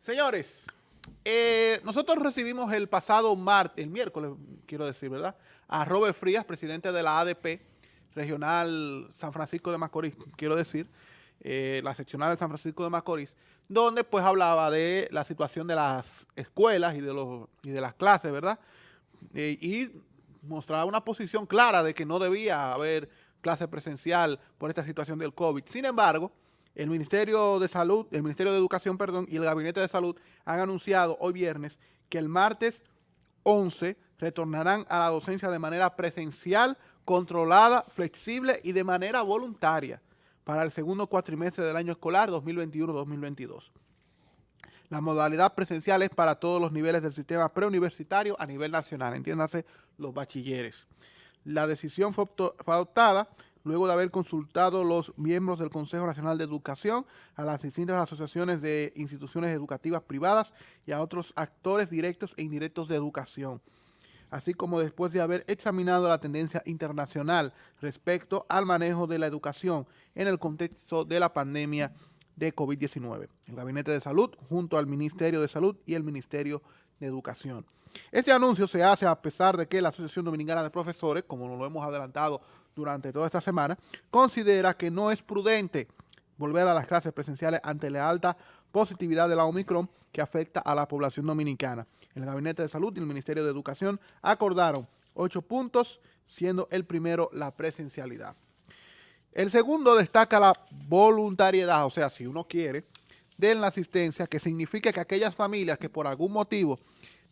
Señores, eh, nosotros recibimos el pasado martes, el miércoles, quiero decir, ¿verdad? A Robert Frías, presidente de la ADP regional San Francisco de Macorís, quiero decir, eh, la seccional de San Francisco de Macorís, donde pues hablaba de la situación de las escuelas y de, los, y de las clases, ¿verdad? Eh, y mostraba una posición clara de que no debía haber clase presencial por esta situación del COVID. Sin embargo, el Ministerio de Salud, el Ministerio de Educación, perdón, y el Gabinete de Salud han anunciado hoy viernes que el martes 11 retornarán a la docencia de manera presencial, controlada, flexible y de manera voluntaria para el segundo cuatrimestre del año escolar 2021-2022. La modalidad presencial es para todos los niveles del sistema preuniversitario a nivel nacional, entiéndase los bachilleres. La decisión fue adoptada luego de haber consultado los miembros del Consejo Nacional de Educación, a las distintas asociaciones de instituciones educativas privadas y a otros actores directos e indirectos de educación, así como después de haber examinado la tendencia internacional respecto al manejo de la educación en el contexto de la pandemia de COVID-19. El Gabinete de Salud, junto al Ministerio de Salud y el Ministerio de Educación. Este anuncio se hace a pesar de que la Asociación Dominicana de Profesores, como lo hemos adelantado durante toda esta semana, considera que no es prudente volver a las clases presenciales ante la alta positividad de la Omicron que afecta a la población dominicana. El Gabinete de Salud y el Ministerio de Educación acordaron ocho puntos, siendo el primero la presencialidad. El segundo destaca la voluntariedad, o sea, si uno quiere, de la asistencia, que significa que aquellas familias que por algún motivo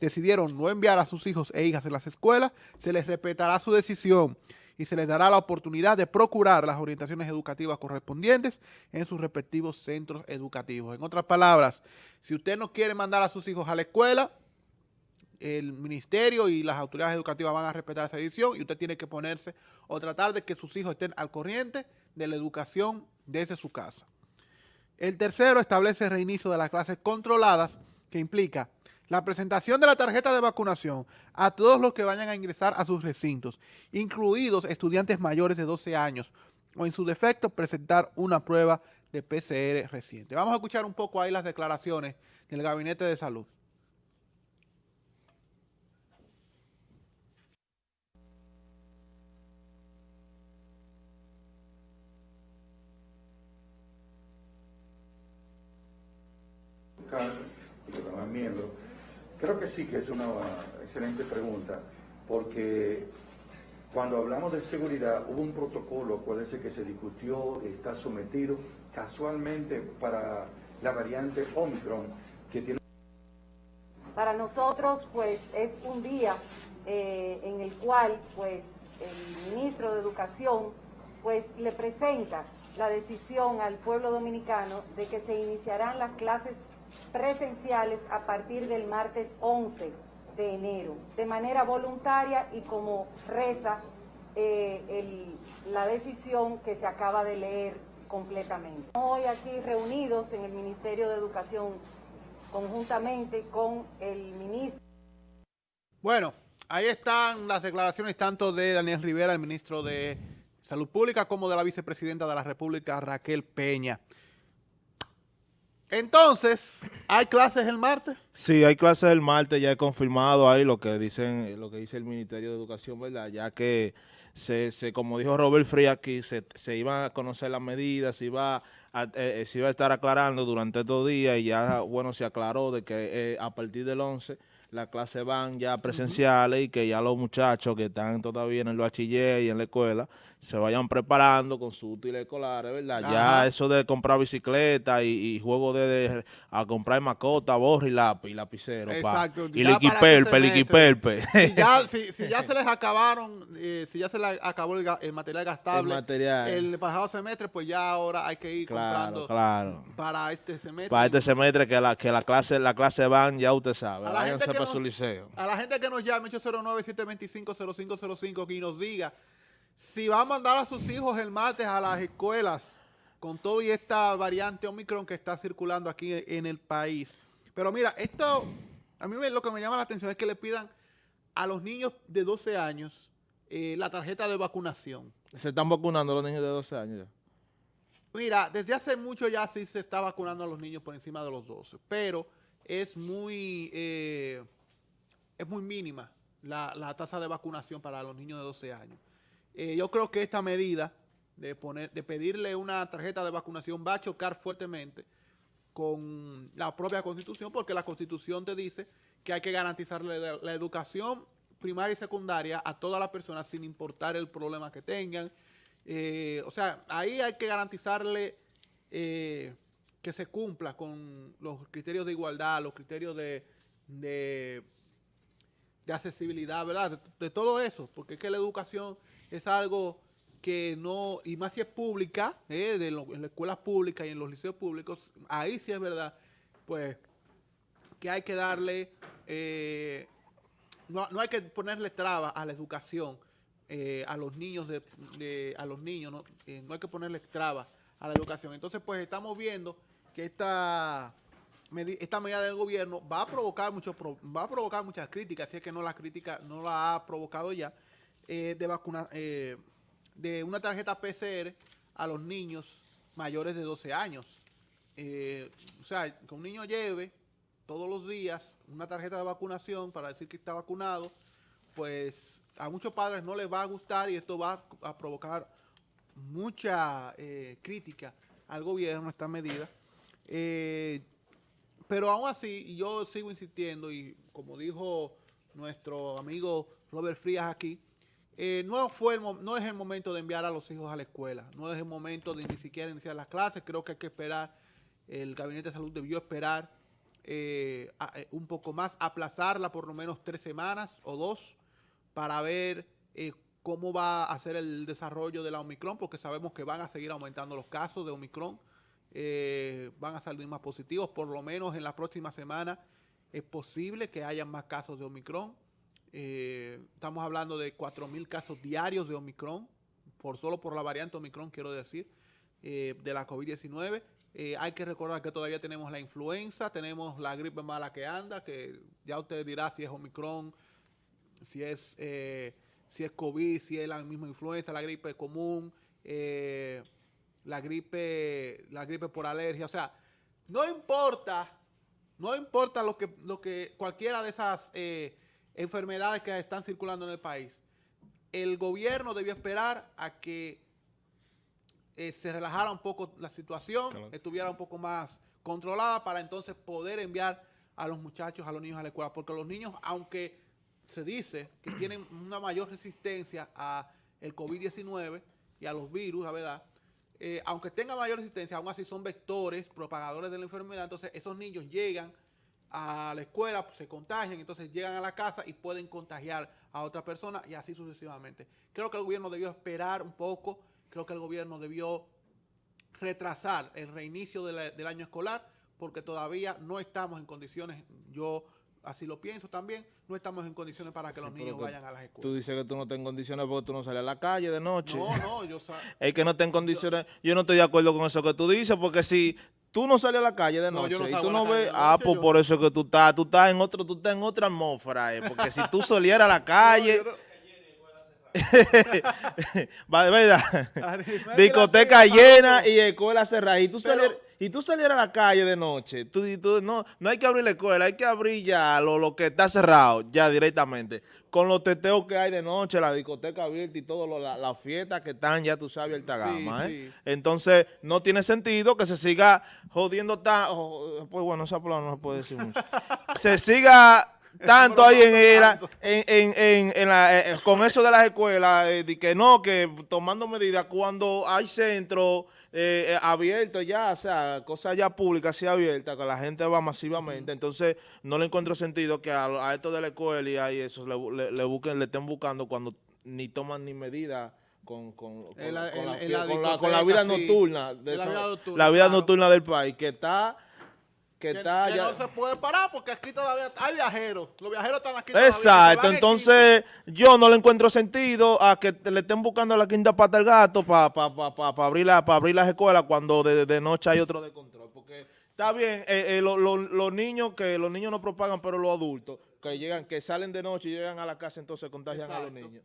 decidieron no enviar a sus hijos e hijas a las escuelas, se les respetará su decisión y se les dará la oportunidad de procurar las orientaciones educativas correspondientes en sus respectivos centros educativos. En otras palabras, si usted no quiere mandar a sus hijos a la escuela, el ministerio y las autoridades educativas van a respetar esa decisión y usted tiene que ponerse o tratar de que sus hijos estén al corriente de la educación desde su casa. El tercero establece reinicio de las clases controladas que implica la presentación de la tarjeta de vacunación a todos los que vayan a ingresar a sus recintos, incluidos estudiantes mayores de 12 años, o en su defecto presentar una prueba de PCR reciente. Vamos a escuchar un poco ahí las declaraciones del Gabinete de Salud. miembros Creo que sí, que es una excelente pregunta, porque cuando hablamos de seguridad hubo un protocolo, acuérdense que se discutió, está sometido casualmente para la variante Omicron, que tiene... Para nosotros, pues, es un día eh, en el cual, pues, el ministro de Educación, pues, le presenta la decisión al pueblo dominicano de que se iniciarán las clases presenciales a partir del martes 11 de enero, de manera voluntaria y como reza eh, la decisión que se acaba de leer completamente. Hoy aquí reunidos en el Ministerio de Educación conjuntamente con el ministro. Bueno, ahí están las declaraciones tanto de Daniel Rivera, el ministro de Salud Pública, como de la vicepresidenta de la República, Raquel Peña. Entonces, ¿hay clases el martes? Sí, hay clases el martes, ya he confirmado ahí lo que dicen, lo que dice el Ministerio de Educación, ¿verdad? Ya que se, se como dijo Robert Free aquí, se, se iban a conocer las medidas, se iba a, eh, se iba a estar aclarando durante estos días y ya, bueno, se aclaró de que eh, a partir del 11 las clases van ya presenciales y que ya los muchachos que están todavía en el bachiller y en la escuela se vayan preparando con sus útiles escolares, ¿verdad? Ya eso de comprar bicicleta y, juego de, a comprar mascota, borra y lápiz y lapicero. Exacto. Y liquiperpe, liquiperpe. Si ya, si, si ya se les acabaron, eh, si ya se les acabó el, material gastable, el, material. el pasado semestre, pues ya ahora hay que ir comprando claro. para este semestre. Para este semestre que la, que la clase la clase van, ya usted sabe. A la, gente que, nos, a la gente que nos llame 809-725-0505 y nos diga si va a mandar a sus hijos el martes a las escuelas con todo y esta variante Omicron que está circulando aquí en el país. Pero mira, esto, a mí lo que me llama la atención es que le pidan a los niños de 12 años eh, la tarjeta de vacunación. ¿Se están vacunando los niños de 12 años ya? Mira, desde hace mucho ya sí se está vacunando a los niños por encima de los 12, pero es muy, eh, es muy mínima la, la tasa de vacunación para los niños de 12 años. Eh, yo creo que esta medida de, poner, de pedirle una tarjeta de vacunación va a chocar fuertemente con la propia Constitución, porque la Constitución te dice que hay que garantizarle la, educación primaria y secundaria a todas las personas sin importar el problema que tengan. Eh, o sea, ahí hay que garantizarle que se cumpla con los criterios de igualdad, los criterios de, de, accesibilidad, ¿verdad? De, todo eso, porque es que la educación es algo que no, y más si es pública, eh, de lo, en las escuelas públicas y en los liceos públicos, ahí sí es verdad, pues, que hay que darle, eh, no, no, hay que ponerle trabas a la educación, eh, a los niños, de, de, a los niños, ¿no? Eh, no hay que ponerle trabas a la educación. Entonces, pues, estamos viendo que esta, esta medida del gobierno va a provocar mucho, va a provocar muchas críticas, si es que no la crítica no la ha provocado ya, eh, de vacuna, eh, de una tarjeta PCR a los niños mayores de 12 años. Eh, o sea, que un niño lleve todos los días una tarjeta de vacunación para decir que está vacunado, pues a muchos padres no les va a gustar y esto va a provocar mucha eh, crítica al gobierno, esta medida. Eh, pero aún así, yo sigo insistiendo y como dijo nuestro amigo Robert Frías aquí, eh, no, fue no es el momento de enviar a los hijos a la escuela, no es el momento de ni siquiera iniciar las clases, creo que hay que esperar, el Gabinete de Salud debió esperar eh, un poco más, aplazarla por lo menos tres semanas o dos para ver cómo va a ser el desarrollo de la Omicron, porque sabemos que van a seguir aumentando los casos de Omicron, eh, van a salir más positivos, por lo menos en la próxima semana es posible que haya más casos de Omicron, eh, estamos hablando de 4.000 casos diarios de Omicron, por solo por la variante Omicron, quiero decir, eh, de la COVID-19. Eh, hay que recordar que todavía tenemos la influenza, tenemos la gripe mala que anda, que ya usted dirá si es Omicron, si es, si es COVID, si es la misma influenza, la gripe común, la gripe, la gripe por alergia. O sea, no importa, no importa lo que, lo que cualquiera de esas eh, enfermedades que están circulando en el país. El gobierno debió esperar a que eh, se relajara un poco la situación, claro. estuviera un poco más controlada para entonces poder enviar a los muchachos, a los niños a la escuela. Porque los niños, aunque se dice que tienen una mayor resistencia a el COVID-19 y a los virus, la verdad, eh, aunque tengan mayor resistencia, aún así son vectores, propagadores de la enfermedad, entonces esos niños llegan a la escuela, se contagian, entonces llegan a la casa y pueden contagiar a otra persona y así sucesivamente. Creo que el gobierno debió esperar un poco, creo que el gobierno debió retrasar el reinicio del año escolar porque todavía no estamos en condiciones, yo así lo pienso también, no estamos en condiciones para que los niños que vayan a las escuelas. Tú dices que tú no estás en condiciones porque tú no sales a la calle de noche. No, no, yo Es que no estás en condiciones, yo no estoy de acuerdo con eso que tú dices, porque si tú no sales a la calle de noche no, no y tú no ves, ah, pues yo. por eso es que tú estás, tú estás en otro, tú estás en otra atmósfera, eh, porque si tú salieras a la calle... Va, ¿verdad? Discoteca llena y escuela cerrada. Y tú, salieras, y tú salieras a la calle de noche. Tú, tú, no, no hay que abrir la escuela, hay que abrir ya lo, lo que está cerrado, ya directamente. Con los teteos que hay de noche, la discoteca abierta y todo, las la fiestas que están ya, tú sabes, alta gama. Sí, ¿eh? sí. Entonces, no tiene sentido que se siga jodiendo tan. Oh, pues bueno, esa palabra no se puede decir mucho. se siga tanto ahí en, en, en, en, en la, eh, con eso de las escuelas, eh, de que no, que tomando medidas cuando hay centros eh, abiertos ya, o sea, cosas ya públicas sí abiertas, que la gente va masivamente, entonces no le encuentro sentido que a, a esto de la escuela y a eso le, le, le, busquen, le estén buscando cuando ni toman ni medidas con, con, con, la, con, la, la, la vida nocturna, de la, vida la nocturna del país, que está que, que, está que ya... no se puede parar porque aquí todavía hay viajeros. Los viajeros están aquí Exacto, entonces yo no le encuentro sentido a que le estén buscando la quinta pata al gato para pa, pa, pa, pa, abrir, la, abrir las escuelas cuando de, de, noche hay otro de control. Porque está bien, eh, eh, los lo, lo niños que los niños no propagan, pero los adultos que llegan, que salen de noche y llegan a la casa, entonces contagian Exacto. a los niños.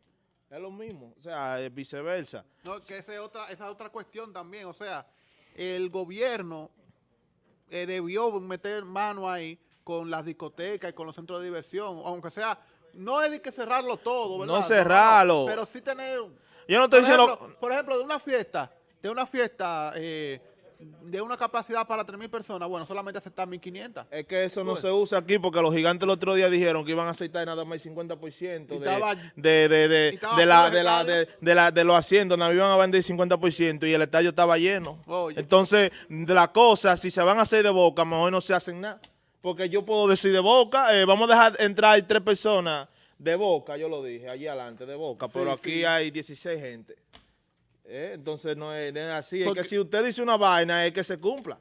Es lo mismo, o sea, es viceversa. No, que esa es otra, esa es otra cuestión también, o sea, el gobierno eh, debió meter mano ahí con las discotecas y con los centros de diversión, aunque sea, no es de que cerrarlo todo, ¿verdad? No cerrarlo. pero sí tener... Yo no estoy por diciendo... ejemplo, por ejemplo, de una fiesta, de una fiesta eh, de una capacidad para 3.000 personas, bueno, solamente aceptar 1.500. Es que eso no Pues. se usa aquí porque los gigantes el otro día dijeron que iban a aceptar nada más el 50% Y de, estaba- de, de, de, y estaba de la, full el de, la, estadio. de, de la- de los asientos, nos iban a vender el 50% y el estadio estaba lleno. Oye. Entonces, de la cosa, si se van a hacer de boca, mejor no se hacen nada. Porque yo puedo decir de boca, eh, vamos a dejar entrar tres personas de boca, yo lo dije, allí adelante, de boca, pero aquí sí. hay 16 gente. Eh, Entonces no es, así, Porque- es que si usted dice una vaina es que se cumpla.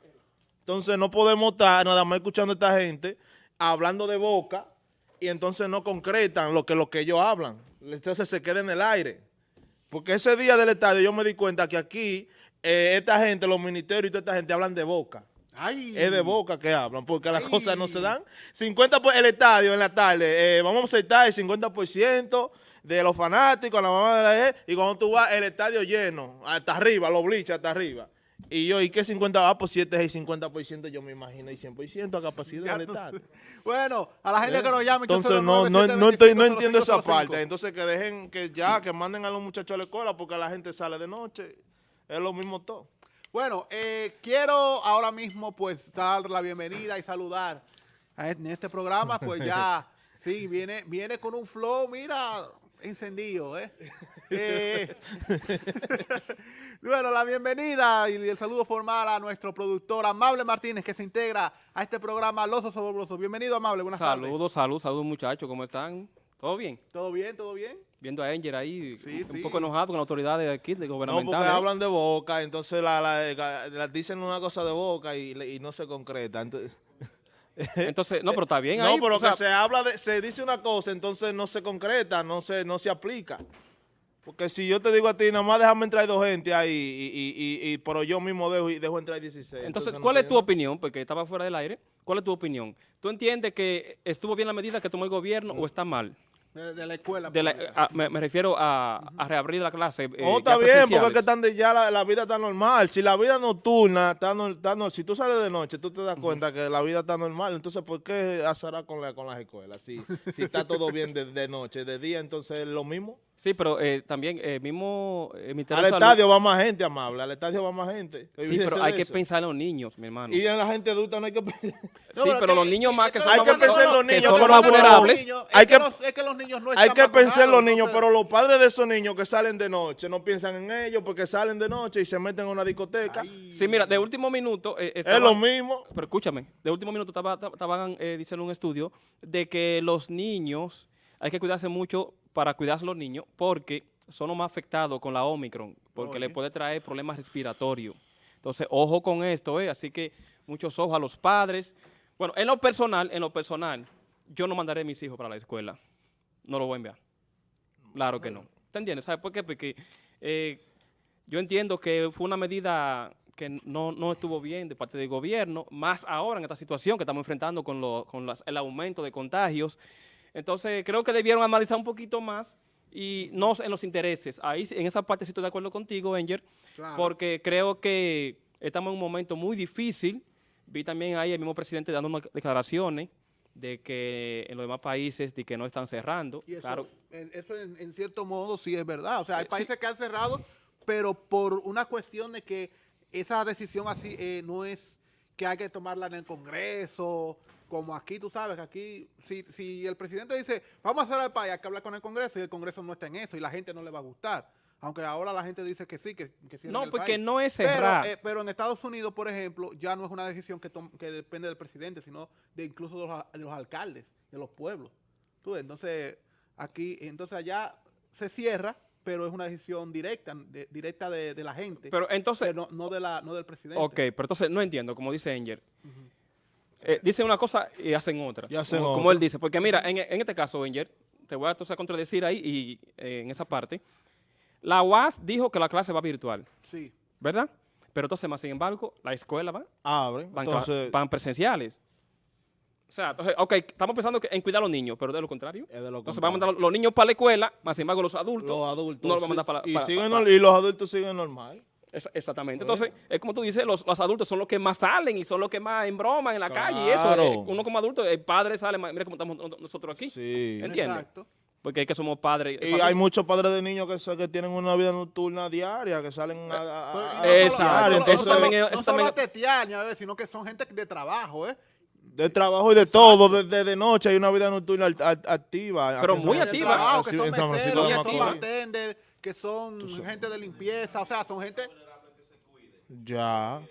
Entonces no podemos estar nada más escuchando a esta gente hablando de boca y entonces no concretan lo que, lo que ellos hablan. Entonces se queda en el aire. Porque ese día del estadio yo me di cuenta que aquí eh, esta gente, los ministerios y toda esta gente hablan de boca. Ay. Es de boca que hablan, porque las Ay. cosas no se dan. 50 por el estadio en la tarde, eh, vamos a aceptar el 50% de los fanáticos, la mamá de la E, y cuando tú vas, el estadio lleno, hasta arriba, los bleachers hasta arriba. Y yo, ¿y qué 50 va? Pues si este es el 50%, yo me imagino el 100% a capacidad del estadio. Bueno, a la gente que nos llame. Entonces no, no, no, estoy, no entiendo esa parte. Entonces que dejen que ya, que manden a los muchachos a la escuela porque la gente sale de noche. Es lo mismo todo. Bueno, eh, quiero ahora mismo pues dar la bienvenida y saludar a este- en este programa, pues ya, sí, viene, viene con un flow, mira, encendido, ¿eh? Eh, bueno, la bienvenida y el saludo formal a nuestro productor Amable Martínez, que se integra a este programa Los Osobrosos. Bienvenido, Amable, buenas tardes. Saludos, saludos, saludos muchachos, ¿cómo están? ¿Todo bien? ¿Todo bien, todo bien? Viendo a Enger ahí, Sí, un sí. poco enojado con las autoridades de aquí, de No, gubernamentales. porque ¿eh? hablan de boca, entonces la, la- la- dicen una cosa de boca y, no se concreta. Entonces, Entonces, no, pero está bien no, ahí. pero o sea, que se habla de, se dice una cosa, entonces no se concreta, no se, no se aplica. Porque si yo te digo a ti, nada más déjame entrar dos gente ahí, y, y, y, y- pero yo mismo dejo, y dejo entrar 16. Entonces, no ¿cuál es tu nada. opinión? Porque estaba fuera del aire. ¿Cuál es tu opinión? ¿Tú entiendes que estuvo bien la medida que tomó el gobierno o está mal? De, de la escuela. De la- pues. a- me, me refiero a, a reabrir la clase. eh, Oh, ya está bien, porque es que están de ya la, la vida está normal. Si la vida nocturna está, no- está no- si tú sales de noche, tú te das cuenta que la vida está normal. Entonces, ¿por qué hacerá con, la, con las escuelas? Si, si está todo bien de, de noche, de día, entonces es lo mismo. Sí, pero eh, también eh, mismo eh, Al estadio va más gente, amable. Al estadio va más gente. Sí, pero de hay que eso. pensar en los niños, mi hermano. Y en la gente adulta no hay que pensar. sí, pero los niños más que son Hay que pensar en los que niños, son pero los más vulnerables. Los niños- Hay es, que que- los, es que los niños no Hay están que pensar en los niños, pero los padres de esos niños que salen de noche no piensan en ellos porque salen de noche y se meten en una discoteca. Ay. Sí, mira, de último minuto... eh, es estaban- lo mismo. Pero escúchame, de último minuto estaba- estaban eh, diciendo un estudio de que los niños, hay que cuidarse mucho para cuidarse los niños porque son los más afectados con la Omicron, porque le puede traer problemas respiratorios. Entonces, ojo con esto, ¿eh? Así que muchos ojos a los padres. Bueno, en lo personal, en lo personal, yo no mandaré a mis hijos para la escuela. No lo voy a enviar. Claro que no. ¿Te entiendes? ¿Sabes por qué? Porque eh, yo entiendo que fue una medida que no, no estuvo bien de parte del gobierno, más ahora en esta situación que estamos enfrentando con, lo- con las- el aumento de contagios. Entonces, creo que debieron analizar un poquito más y no en los intereses. Ahí, en esa parte sí estoy de acuerdo contigo, Enger, Claro. porque creo que estamos en un momento muy difícil. Vi también ahí el mismo presidente dando unas declaraciones de que en los demás países de que no están cerrando. Y eso, claro, en- eso en, en cierto modo sí es verdad. O sea, hay Eh, sí. países que han cerrado, pero por una cuestión de que esa decisión así eh, no es que hay que tomarla en el Congreso, como aquí, tú sabes, que aquí, si, si el presidente dice, vamos a hacer el país, hay que hablar con el Congreso, y el Congreso no está en eso, y la gente no le va a gustar. Aunque ahora la gente dice que sí, que, que cierren No, porque país. no es Pero, cerrar. eh, pero en Estados Unidos, por ejemplo, ya no es una decisión que, que depende del presidente, sino de incluso de los, a- de los alcaldes, de los pueblos. ¿Tú? Entonces, aquí, entonces allá se cierra, pero es una decisión directa, de, directa de, de la gente, pero entonces, pero no, no de la, no del presidente. Ok, pero entonces no entiendo, como dice Enger. Eh, dicen una cosa y hacen otra. Y hacen como, él dice. Porque mira, en, en este caso, Enger, te voy a entonces a contradecir ahí y eh, en esa parte. La UAS dijo que la clase va virtual, Sí. ¿verdad? Pero entonces, más sin embargo, la escuela va, Abren. van, cla- Entonces, van presenciales. O sea, entonces, ok, estamos pensando que en cuidar a los niños, pero de lo contrario. es de lo Entonces, vamos a mandar los niños para la escuela, más sin embargo, los adultos. los adultos. no los vamos a mandar sí, para, y, para- siguen para- nor- y los adultos siguen normal. Es- exactamente. Entonces, es como tú dices, los, los adultos son los que más salen y son los que más embroman en la calle y eso. Claro. eh, uno como adulto, el padre sale, más- mira cómo estamos no- nosotros aquí. Sí. ¿Entiendes? Exacto. Porque es que somos padres. Y hay muchos padres de niños que, que tienen una vida nocturna diaria, que salen a, a- a- no Exacto. no entonces, no es- eso no solo también- a tetear, ni a ver, sino que son gente de trabajo, ¿eh? de trabajo y de todo, desde de, noche hay una vida nocturna act- act- activa. Pero en muy de activa. trabajo, que en son San Francisco de que son que son gente de limpieza, o sea, son gente... Ya.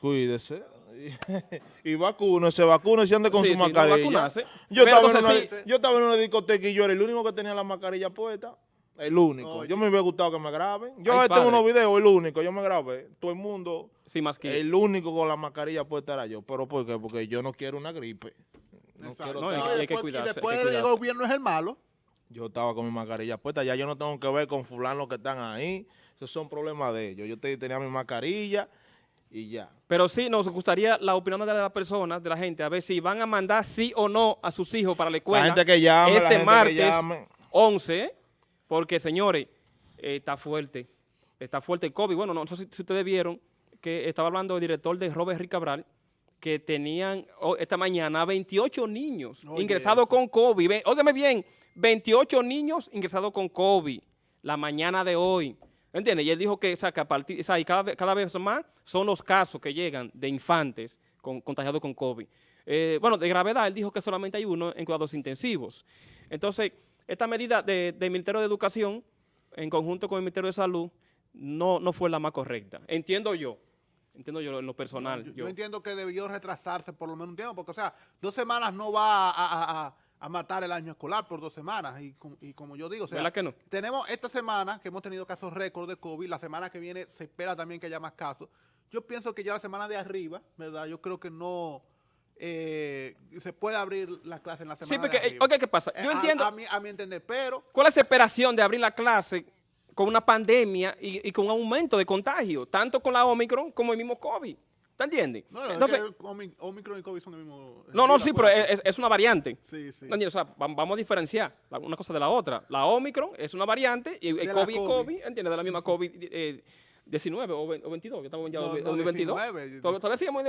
Cuídese. y vacúnese, vacúnese y ande con Sí, su sí, mascarilla. yo, estaba en una, sí- yo estaba en una discoteca y yo era el único que tenía la mascarilla puesta. El único. Oye. Yo me hubiera gustado que me graben. Yo Ay, tengo unos videos, el único. Yo me grabé. Todo el mundo. Sí, más que... El único con la mascarilla puesta era yo. ¿Pero por qué? Porque yo no quiero una gripe. No quiero No, hay que después- cuidarse, Y después que el gobierno es el malo. Yo estaba con mi mascarilla puesta, ya yo no tengo que ver con fulano que están ahí. Esos son problemas de ellos. Yo te- tenía mi mascarilla y ya. Pero sí, nos gustaría la opinión de las personas, de la gente, a ver si van a mandar sí o no a sus hijos para la escuela. gente que llame, la Este gente que martes llame. 11, ¿eh? porque señores, eh, está fuerte. Está fuerte el COVID. Bueno, no sé si, si ustedes vieron que estaba hablando el director de Robert Rick Cabral, que tenían oh, esta mañana 28 niños Oye, ingresados eso. con COVID. Óigame bien, 28 niños ingresados con COVID la mañana de hoy. ¿Entiendes? Y él dijo que, o sea, que a partir, o sea, y cada, vez- cada vez más son los casos que llegan de infantes con, contagiados con COVID. Eh, bueno, de gravedad, él dijo que solamente hay uno en cuidados intensivos. Entonces, esta medida de- del Ministerio de Educación, en conjunto con el Ministerio de Salud, no, no fue la más correcta. Entiendo yo. Entiendo yo en lo personal. Yo, entiendo que debió retrasarse por lo menos un tiempo, porque, o sea, dos semanas no va a, a- a- a matar el año escolar por dos semanas. Y, com- y como yo digo, o sea, ¿Verdad que no? tenemos esta semana que hemos tenido casos récord de COVID, la semana que viene se espera también que haya más casos. Yo pienso que ya la semana de arriba, ¿verdad? Yo creo que no eh, se puede abrir la clase en la semana Sí, porque, de eh, ¿qué pasa? Eh, Yo a- entiendo. A, mi, a mi entender, pero ¿Cuál es la esperación de abrir la clase con una pandemia y, y con un aumento de contagio, tanto con la Omicron como el mismo COVID? ¿Te entiendes? no, es Entonces, que el Omi- Omicron y COVID son el mismo. no, no, sí, pero es, es una variante. Sí, sí. ¿No entiendes? O sea, va- vamos a diferenciar una cosa de la otra. La Omicron es una variante y el COVID, COVID. COVID, ¿entiendes? De la misma COVID. eh, 19 o, ve- o 22, que estamos ya No, en no, 2022. 19. Todavía sigamos en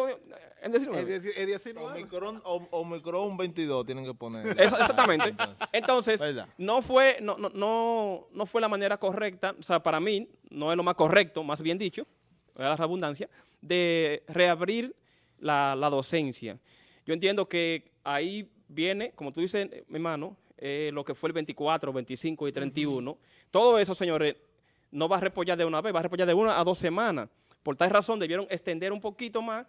en 19. Es, es 19. Omicron, Omicron 22 tienen que poner. Eso- exactamente. Entonces, no fue, no, no, no, no fue la manera correcta, o sea, para mí, no es lo más correcto, más bien dicho, la redundancia, de reabrir la, la docencia. Yo entiendo que ahí viene, como tú dices, mi hermano, eh, lo que fue el 24, 25 y 31. Todo eso, señores, no va a repollar de una vez, va a repollar de una a dos semanas. Por tal razón, debieron extender un poquito más,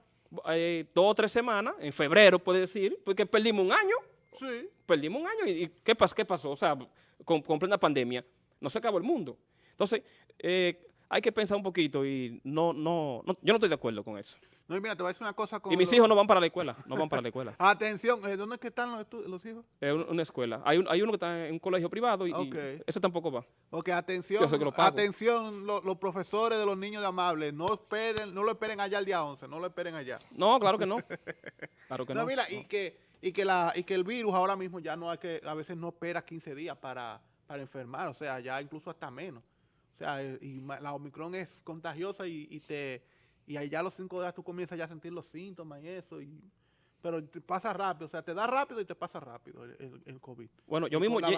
eh, dos o tres semanas, en febrero, puede decir, porque perdimos un año Sí. perdimos un año. ¿Y y qué, pas- qué pasó? O sea, con, con plena pandemia, no se acabó el mundo. Entonces, eh, hay que pensar un poquito y no, no, no- yo no estoy de acuerdo con eso. No, y mira, te voy a decir una cosa con Y mis hijos no van para la escuela, no van para la escuela. Atención, eh, ¿dónde es que están los, los hijos? Es un- una escuela. Hay, un- hay uno que está en un colegio privado y, y Ok. ese tampoco va. Ok, atención, lo atención, lo- los profesores de los niños de Amable, no esperen, no lo esperen allá el día 11, no lo esperen allá. No, claro que no. Claro que No, no. mira, y que, y que la, y que el virus ahora mismo ya no hay que, a veces no espera 15 días para, para enfermar, o sea, ya incluso hasta menos. O sea, y la Omicron es contagiosa y, y te, y ahí ya a los 5 días tú comienzas ya a sentir los síntomas y eso, y, pero te pasa rápido, o sea, te da rápido y te pasa rápido el, el- el COVID. Bueno, yo Y mismo lle-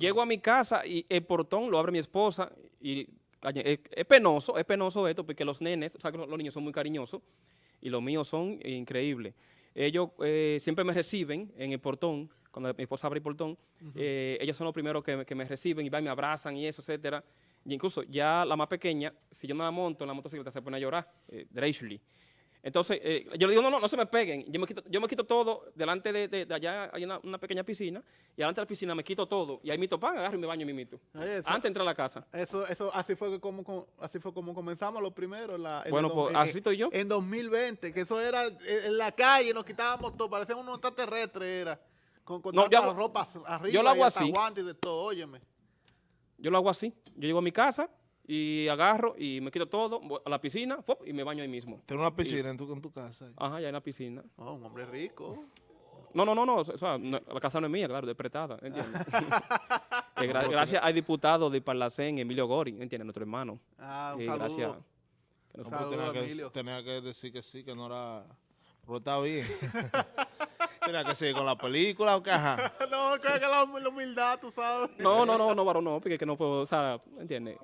llego a mi casa y el portón lo abre mi esposa y es, es penoso, es penoso esto porque los nenes, o sea, los niños son muy cariñosos y los míos son increíbles. Ellos eh, siempre me reciben en el portón, cuando mi esposa abre el portón, eh, ellos son los primeros que, me- que me reciben y van y me abrazan y eso, etcétera. Y incluso ya la más pequeña, si yo no la monto en la motocicleta, se pone a llorar, eh. Entonces, eh, yo le digo, no, no, no se me peguen. Yo me quito, yo me quito todo, delante de, de- de allá hay una, una pequeña piscina, y delante de la piscina me quito todo. Y ahí mi topan, agarro y me baño mi mito. Eso. Antes de entrar a la casa. Eso, eso, así fue que como, como- así fue como comenzamos los primeros. la- en Bueno, pues, dos- en- así estoy yo. En 2020, que eso era en en la calle, nos quitábamos todo, parecíamos unos extraterrestres, era. Con, con No, yo ropas arriba, yo lo hago y así. guantes y de todo, óyeme. Yo lo hago así. Yo llego a mi casa y agarro y me quito todo, voy a la piscina pop, y me baño ahí mismo. Tener una piscina en tu, en tu casa. Ajá, ya en la piscina. Oh, un hombre rico. No, no, no, no, o sea, no, la casa no es mía, claro, es prestada, ¿entiendes? Eh, gra- gracias al diputado de Parlacén, Emilio Gori, ¿entiendes? Nuestro hermano. Ah, un Eh, saludo. gracias. Que nos- tenía, que, tenía que decir que sí, que no era... Pero está bien. tenía que seguir con la película o qué, ajá. no, creo que la, la humildad, tú sabes. No, no, no, no, varón, no, porque es que no puedo, o sea, ¿entiendes?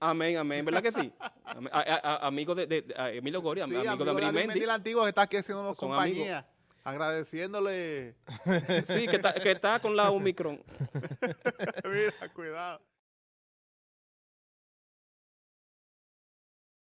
Amén, amén, ¿verdad que sí? Amén. A- a- a- amigo de, de- de- a Emilio Gori, am- Sí, amigo, amigo de Abril Abril Mendy. el antiguo que está aquí haciéndonos Son compañía. Agradeciéndole. Sí, que está, que está con la Omicron. Mira, cuidado.